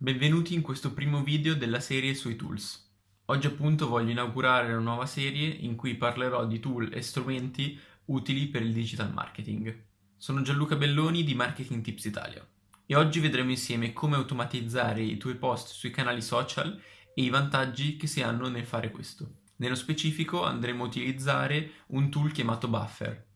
Benvenuti in questo primo video della serie sui tools. Oggi appunto voglio inaugurare una nuova serie in cui parlerò di tool e strumenti utili per il digital marketing. Sono Gianluca Belloni di Marketing Tips Italia e oggi vedremo insieme come automatizzare i tuoi post sui canali social e i vantaggi che si hanno nel fare questo. Nello specifico andremo a utilizzare un tool chiamato Buffer.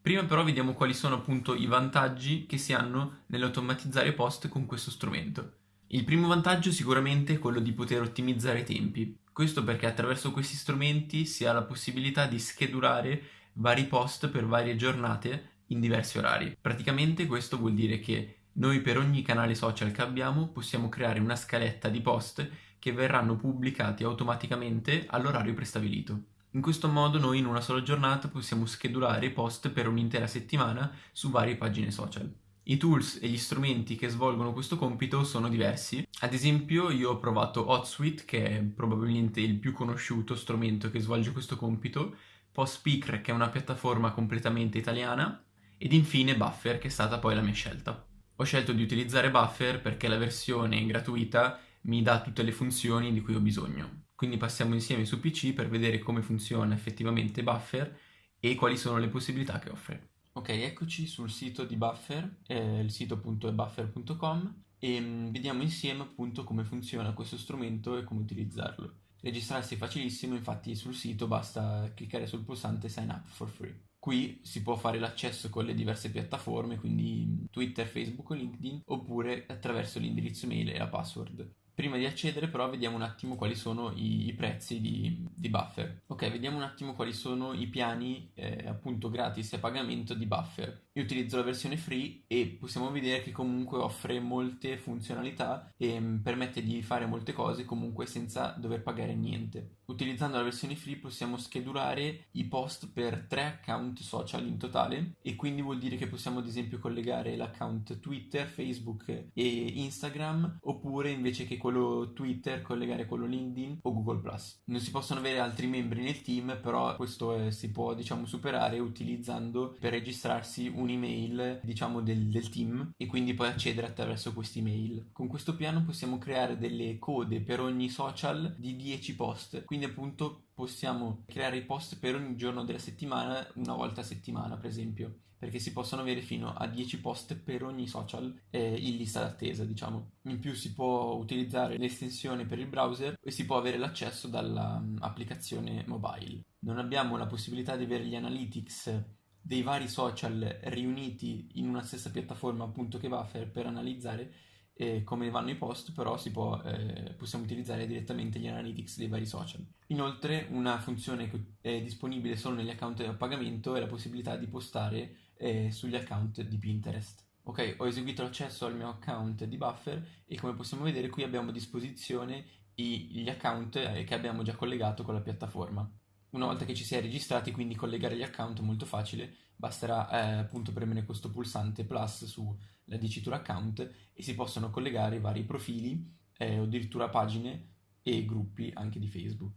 Prima però vediamo quali sono appunto i vantaggi che si hanno nell'automatizzare post con questo strumento. Il primo vantaggio sicuramente è quello di poter ottimizzare i tempi. Questo perché attraverso questi strumenti si ha la possibilità di schedulare vari post per varie giornate in diversi orari. Praticamente questo vuol dire che noi per ogni canale social che abbiamo possiamo creare una scaletta di post che verranno pubblicati automaticamente all'orario prestabilito. In questo modo noi in una sola giornata possiamo schedulare post per un'intera settimana su varie pagine social. I tools e gli strumenti che svolgono questo compito sono diversi. Ad esempio io ho provato HotSuite, che è probabilmente il più conosciuto strumento che svolge questo compito, PostSpeaker, che è una piattaforma completamente italiana, ed infine Buffer, che è stata poi la mia scelta. Ho scelto di utilizzare Buffer perché la versione gratuita mi dà tutte le funzioni di cui ho bisogno. Quindi passiamo insieme su PC per vedere come funziona effettivamente Buffer e quali sono le possibilità che offre. Ok, eccoci sul sito di Buffer, eh, il sito appunto è buffer.com e mm, vediamo insieme appunto come funziona questo strumento e come utilizzarlo. Registrarsi è facilissimo, infatti sul sito basta cliccare sul pulsante Sign up for free. Qui si può fare l'accesso con le diverse piattaforme, quindi Twitter, Facebook o LinkedIn, oppure attraverso l'indirizzo mail e la password. Prima di accedere però vediamo un attimo quali sono i, i prezzi di, di, Buffer. Ok, vediamo un attimo quali sono i piani eh, appunto gratis a pagamento di Buffer. Io utilizzo la versione free e possiamo vedere che comunque offre molte funzionalità e mh, mm, permette di fare molte cose comunque senza dover pagare niente. Utilizzando la versione free possiamo schedulare i post per tre account social in totale e quindi vuol dire che possiamo ad esempio collegare l'account Twitter, Facebook e Instagram oppure invece che quello Twitter collegare quello LinkedIn o Google+. Non si possono avere altri membri nel team però questo è, si può diciamo superare utilizzando per registrarsi un'email diciamo del, del team e quindi poi accedere attraverso questa email. Con questo piano possiamo creare delle code per ogni social di 10 post, quindi appunto possiamo creare i post per ogni giorno della settimana, una volta a settimana per esempio, perché si possono avere fino a 10 post per ogni social eh, in lista d'attesa diciamo. In più si può utilizzare l'estensione per il browser e si può avere l'accesso dall'applicazione mobile. Non abbiamo la possibilità di avere gli analytics dei vari social riuniti in una stessa piattaforma appunto che Buffer per analizzare eh, come vanno i post però può, eh, possiamo utilizzare direttamente gli analytics dei vari social. Inoltre una funzione che è disponibile solo negli account a pagamento è la possibilità di postare eh, sugli account di Pinterest. Ok ho eseguito l'accesso al mio account di Buffer e come possiamo vedere qui abbiamo a disposizione gli account eh, che abbiamo già collegato con la piattaforma una volta che ci si è registrati, quindi collegare gli account è molto facile, basterà eh, appunto premere questo pulsante plus sulla dicitura account e si possono collegare vari profili eh, addirittura pagine e gruppi anche di Facebook.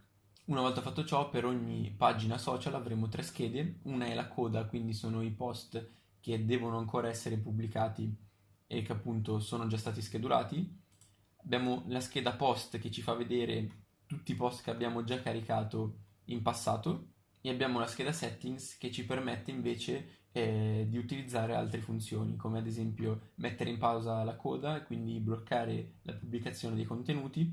Una volta fatto ciò, per ogni pagina social avremo tre schede, una è la coda, quindi sono i post che devono ancora essere pubblicati e che appunto sono già stati schedulati. Abbiamo la scheda post che ci fa vedere tutti i post che abbiamo già caricato in passato e abbiamo la scheda settings che ci permette invece eh, di utilizzare altre funzioni come ad esempio mettere in pausa la coda e quindi bloccare la pubblicazione dei contenuti,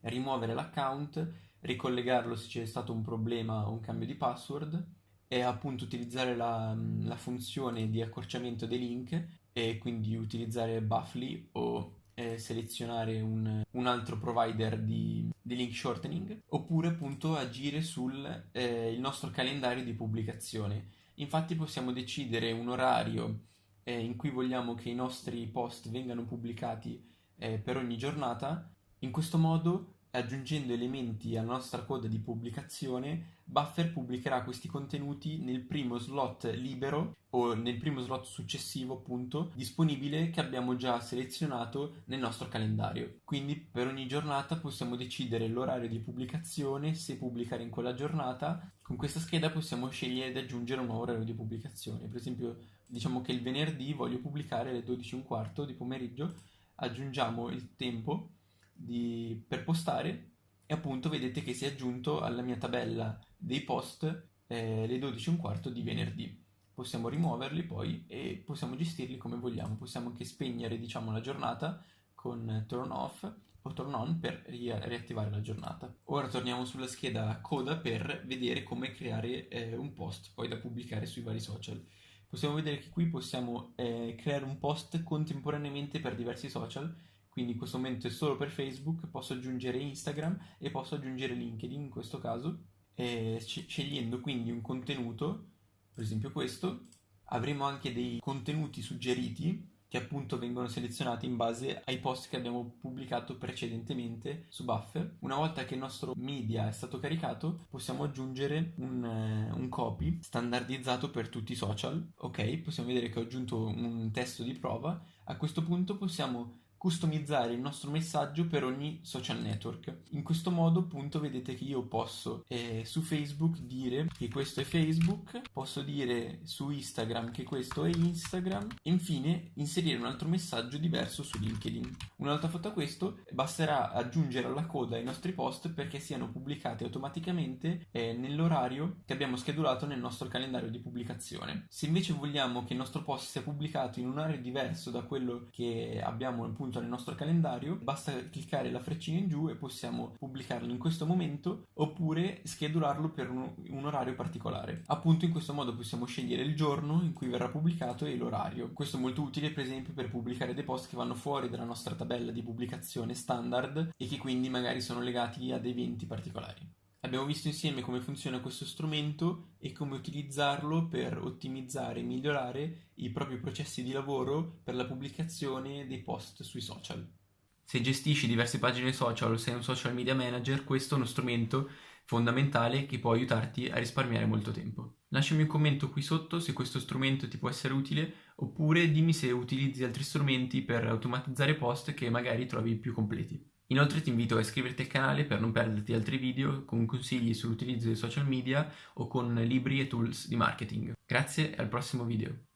rimuovere l'account, ricollegarlo se c'è stato un problema o un cambio di password e appunto utilizzare la, la funzione di accorciamento dei link e quindi utilizzare Buffly o eh, selezionare un, un, altro provider di, di, link shortening oppure appunto agire sul eh, nostro calendario di pubblicazione. Infatti possiamo decidere un orario eh, in cui vogliamo che i nostri post vengano pubblicati eh, per ogni giornata. In questo modo aggiungendo elementi alla nostra coda di pubblicazione, Buffer pubblicherà questi contenuti nel primo slot libero o nel primo slot successivo, appunto, disponibile che abbiamo già selezionato nel nostro calendario. Quindi per ogni giornata possiamo decidere l'orario di pubblicazione, se pubblicare in quella giornata. Con questa scheda possiamo scegliere di aggiungere un nuovo orario di pubblicazione. Per esempio, diciamo che il venerdì voglio pubblicare alle 12.15 di pomeriggio, aggiungiamo il tempo di, per postare e appunto vedete che si è aggiunto alla mia tabella dei post eh, le 12 un quarto di venerdì. Possiamo rimuoverli poi e possiamo gestirli come vogliamo. Possiamo anche spegnere diciamo la giornata con turn off o turn on per ri- riattivare la giornata. Ora torniamo sulla scheda coda per vedere come creare eh, un post poi da pubblicare sui vari social. Possiamo vedere che qui possiamo eh, creare un post contemporaneamente per diversi social quindi in questo momento è solo per Facebook, posso aggiungere Instagram e posso aggiungere LinkedIn in questo caso, eh, scegliendo quindi un contenuto, per esempio questo, avremo anche dei contenuti suggeriti che appunto vengono selezionati in base ai post che abbiamo pubblicato precedentemente su Buffer. Una volta che il nostro media è stato caricato, possiamo aggiungere un, uh, un copy standardizzato per tutti i social. Ok, possiamo vedere che ho aggiunto un testo di prova. A questo punto possiamo customizzare il nostro messaggio per ogni social network. In questo modo appunto vedete che io posso eh, su Facebook dire che questo è Facebook, posso dire su Instagram che questo è Instagram e infine inserire un altro messaggio diverso su LinkedIn. Una volta fatto questo basterà aggiungere alla coda i nostri post perché siano pubblicati automaticamente eh, nell'orario che abbiamo schedulato nel nostro calendario di pubblicazione. Se invece vogliamo che il nostro post sia pubblicato in un orario diverso da quello che abbiamo appunto appunto nel nostro calendario, basta cliccare la freccina in giù e possiamo pubblicarlo in questo momento oppure schedularlo per un, un orario particolare. Appunto in questo modo possiamo scegliere il giorno in cui verrà pubblicato e l'orario. Questo è molto utile per esempio per pubblicare dei post che vanno fuori dalla nostra tabella di pubblicazione standard e che quindi magari sono legati ad eventi particolari. Abbiamo visto insieme come funziona questo strumento e come utilizzarlo per ottimizzare e migliorare i propri processi di lavoro per la pubblicazione dei post sui social. Se gestisci diverse pagine social o sei un social media manager, questo è uno strumento fondamentale che può aiutarti a risparmiare molto tempo. Lasciami un commento qui sotto se questo strumento ti può essere utile oppure dimmi se utilizzi altri strumenti per automatizzare post che magari trovi più completi. Inoltre ti invito a iscriverti al canale per non perderti altri video con consigli sull'utilizzo dei social media o con libri e tools di marketing. Grazie e al prossimo video.